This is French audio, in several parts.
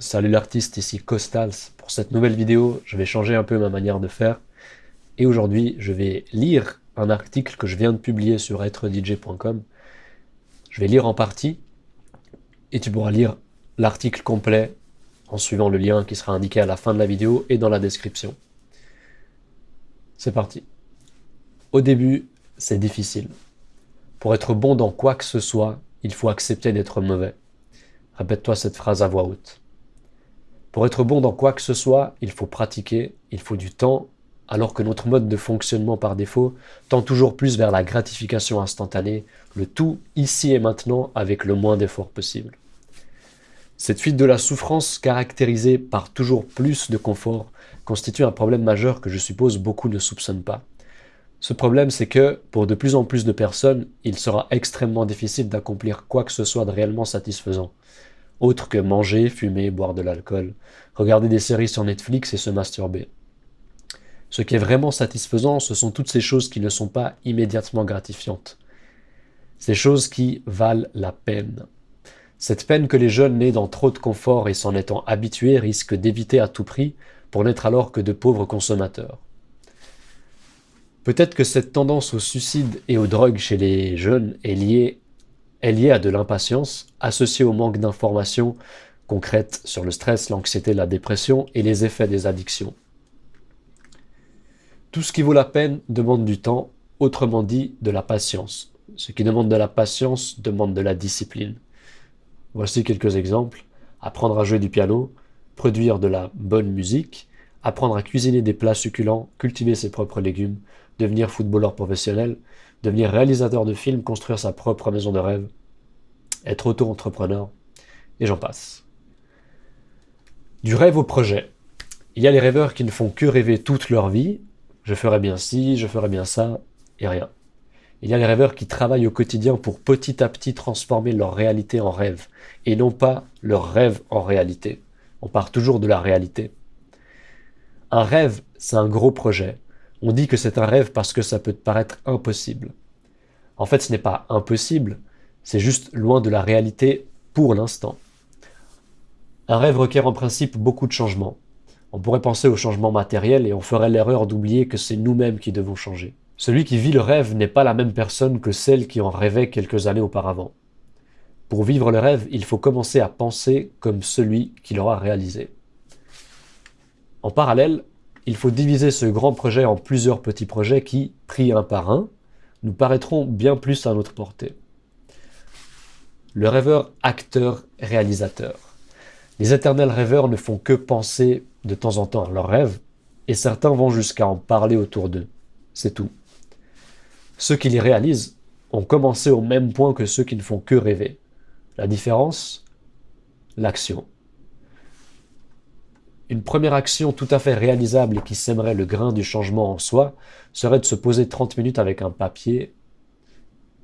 salut l'artiste, ici Costals. Pour cette nouvelle vidéo, je vais changer un peu ma manière de faire. Et aujourd'hui, je vais lire un article que je viens de publier sur êtredj.com. Je vais lire en partie, et tu pourras lire l'article complet en suivant le lien qui sera indiqué à la fin de la vidéo et dans la description. C'est parti. Au début, c'est difficile. Pour être bon dans quoi que ce soit, il faut accepter d'être mauvais. Répète-toi cette phrase à voix haute. Pour être bon dans quoi que ce soit, il faut pratiquer, il faut du temps, alors que notre mode de fonctionnement par défaut tend toujours plus vers la gratification instantanée, le tout ici et maintenant avec le moins d'efforts possible. Cette fuite de la souffrance caractérisée par toujours plus de confort constitue un problème majeur que je suppose beaucoup ne soupçonnent pas. Ce problème, c'est que, pour de plus en plus de personnes, il sera extrêmement difficile d'accomplir quoi que ce soit de réellement satisfaisant autre que manger, fumer, boire de l'alcool, regarder des séries sur Netflix et se masturber. Ce qui est vraiment satisfaisant, ce sont toutes ces choses qui ne sont pas immédiatement gratifiantes. Ces choses qui valent la peine. Cette peine que les jeunes nés dans trop de confort et s'en étant habitués risquent d'éviter à tout prix pour n'être alors que de pauvres consommateurs. Peut-être que cette tendance au suicide et aux drogues chez les jeunes est liée est liée à de l'impatience, associée au manque d'informations concrètes sur le stress, l'anxiété, la dépression et les effets des addictions. Tout ce qui vaut la peine demande du temps, autrement dit de la patience. Ce qui demande de la patience demande de la discipline. Voici quelques exemples. Apprendre à jouer du piano, produire de la bonne musique, apprendre à cuisiner des plats succulents, cultiver ses propres légumes, devenir footballeur professionnel, devenir réalisateur de films, construire sa propre maison de rêve, être auto-entrepreneur, et j'en passe. Du rêve au projet. Il y a les rêveurs qui ne font que rêver toute leur vie, je ferai bien ci, je ferai bien ça, et rien. Il y a les rêveurs qui travaillent au quotidien pour petit à petit transformer leur réalité en rêve, et non pas leur rêve en réalité. On part toujours de la réalité. Un rêve, c'est un gros projet, on dit que c'est un rêve parce que ça peut te paraître impossible. En fait, ce n'est pas impossible, c'est juste loin de la réalité pour l'instant. Un rêve requiert en principe beaucoup de changements. On pourrait penser au changement matériel et on ferait l'erreur d'oublier que c'est nous-mêmes qui devons changer. Celui qui vit le rêve n'est pas la même personne que celle qui en rêvait quelques années auparavant. Pour vivre le rêve, il faut commencer à penser comme celui qui l'aura réalisé. En parallèle, il faut diviser ce grand projet en plusieurs petits projets qui, pris un par un, nous paraîtront bien plus à notre portée. Le rêveur acteur-réalisateur. Les éternels rêveurs ne font que penser de temps en temps à leurs rêves, et certains vont jusqu'à en parler autour d'eux. C'est tout. Ceux qui les réalisent ont commencé au même point que ceux qui ne font que rêver. La différence L'action. Une première action tout à fait réalisable et qui sèmerait le grain du changement en soi serait de se poser 30 minutes avec un papier,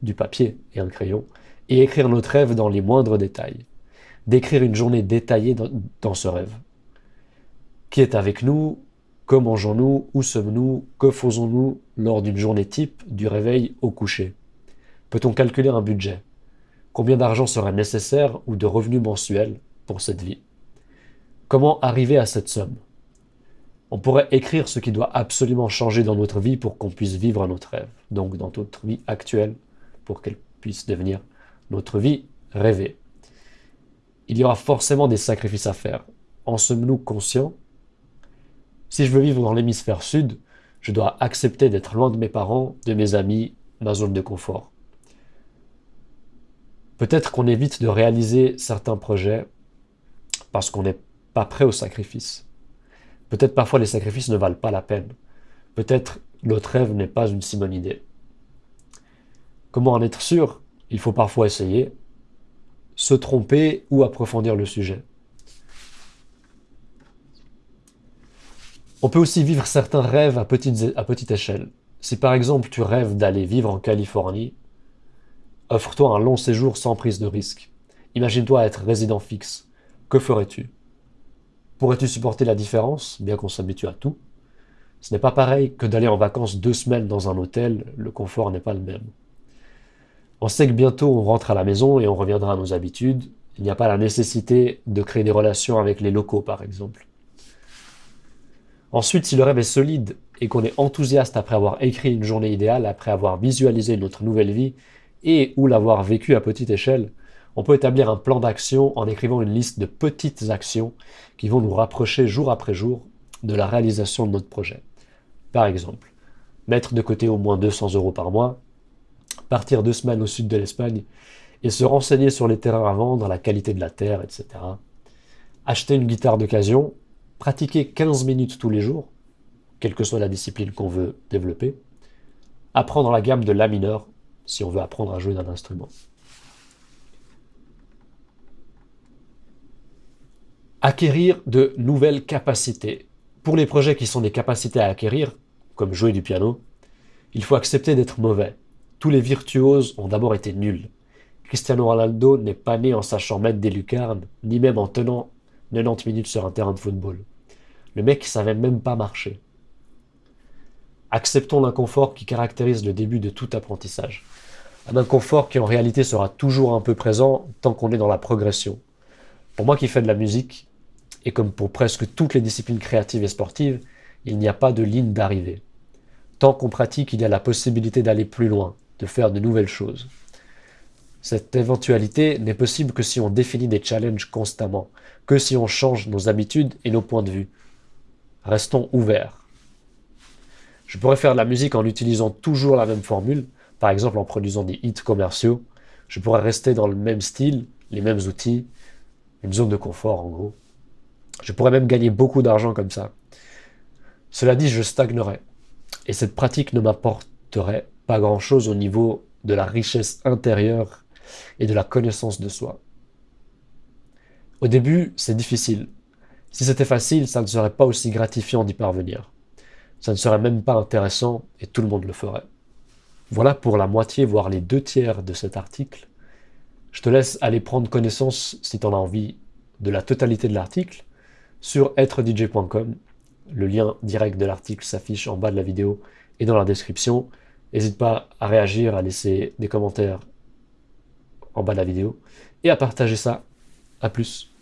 du papier et un crayon, et écrire notre rêve dans les moindres détails. D'écrire une journée détaillée dans, ce rêve. Qui est avec nous? Que mangeons-nous? Où sommes-nous? Que faisons-nous lors d'une journée type du réveil au coucher? Peut-on calculer un budget? Combien d'argent sera nécessaire ou de revenus mensuels pour cette vie? Comment arriver à cette somme? On pourrait écrire ce qui doit absolument changer dans notre vie pour qu'on puisse vivre notre rêve, donc dans notre vie actuelle, pour qu'elle puisse devenir notre vie rêvée. Il y aura forcément des sacrifices à faire. En sommes-nous conscients? Si je veux vivre dans l'hémisphère sud, je dois accepter d'être loin de mes parents, de mes amis, ma zone de confort. Peut-être qu'on évite de réaliser certains projets parce qu'on est pas prêt au sacrifice. Peut-être parfois les sacrifices ne valent pas la peine. Peut-être notre rêve n'est pas une si bonne idée. Comment en être sûr? Il faut parfois essayer, se tromper ou approfondir le sujet. On peut aussi vivre certains rêves à à petite échelle. Si par exemple tu rêves d'aller vivre en Californie, offre-toi un long séjour sans prise de risque. Imagine-toi être résident fixe. Que ferais-tu? Pourrais-tu supporter la différence, bien qu'on s'habitue à tout? Ce n'est pas pareil que d'aller en vacances deux semaines dans un hôtel, le confort n'est pas le même. On sait que bientôt on rentre à la maison et on reviendra à nos habitudes, Il n'y a pas la nécessité de créer des relations avec les locaux, par exemple. Ensuite, si le rêve est solide et qu'on est enthousiaste après avoir écrit une journée idéale, après avoir visualisé notre nouvelle vie et ou l'avoir vécu à petite échelle, on peut établir un plan d'action en écrivant une liste de petites actions qui vont nous rapprocher jour après jour de la réalisation de notre projet. Par exemple, mettre de côté au moins 200 euros par mois, partir deux semaines au sud de l'Espagne et se renseigner sur les terrains à vendre, la qualité de la terre, etc. Acheter une guitare d'occasion, pratiquer 15 minutes tous les jours, quelle que soit la discipline qu'on veut développer, apprendre la gamme de La mineur si on veut apprendre à jouer d'un instrument. Acquérir de nouvelles capacités. Pour les projets qui sont des capacités à acquérir, comme jouer du piano, il faut accepter d'être mauvais. Tous les virtuoses ont d'abord été nuls. Cristiano Ronaldo n'est pas né en sachant mettre des lucarnes, ni même en tenant 90 minutes sur un terrain de football. Le mec savait même pas marcher. Acceptons l'inconfort qui caractérise le début de tout apprentissage. Un inconfort qui en réalité sera toujours un peu présent tant qu'on est dans la progression. Pour moi qui fais de la musique, et comme pour presque toutes les disciplines créatives et sportives, il n'y a pas de ligne d'arrivée. Tant qu'on pratique, il y a la possibilité d'aller plus loin, de faire de nouvelles choses. Cette éventualité n'est possible que si on définit des challenges constamment, que si on change nos habitudes et nos points de vue. Restons ouverts. Je pourrais faire de la musique en utilisant toujours la même formule, par exemple en produisant des hits commerciaux. Je pourrais rester dans le même style, les mêmes outils, une zone de confort en gros. Je pourrais même gagner beaucoup d'argent comme ça. Cela dit, je stagnerais. Et cette pratique ne m'apporterait pas grand-chose au niveau de la richesse intérieure et de la connaissance de soi. Au début, c'est difficile. Si c'était facile, ça ne serait pas aussi gratifiant d'y parvenir. Ça ne serait même pas intéressant et tout le monde le ferait. Voilà pour la moitié, voire les deux tiers de cet article. Je te laisse aller prendre connaissance, si tu en as envie, de la totalité de l'article sur êtredj.com. Le lien direct de l'article s'affiche en bas de la vidéo et dans la description. N'hésite pas à réagir, à laisser des commentaires en bas de la vidéo et à partager ça. A plus